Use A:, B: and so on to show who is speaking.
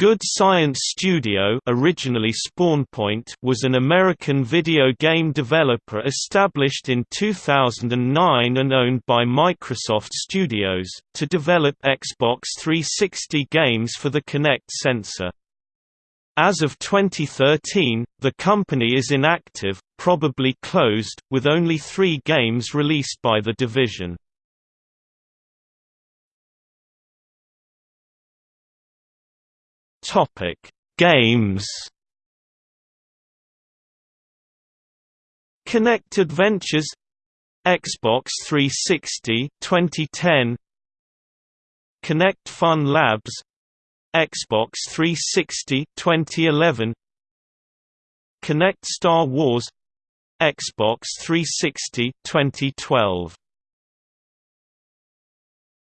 A: Good Science Studio originally SpawnPoint was an American video game developer established in 2009 and owned by Microsoft Studios, to develop Xbox 360 games for the Kinect sensor. As of 2013, the company is inactive, probably closed, with only three games released by the division. Topic: Games. Kinect Adventures Xbox 360 2010 Kinect Fun Labs Xbox 360 2011 Kinect Star Wars Xbox 360 2012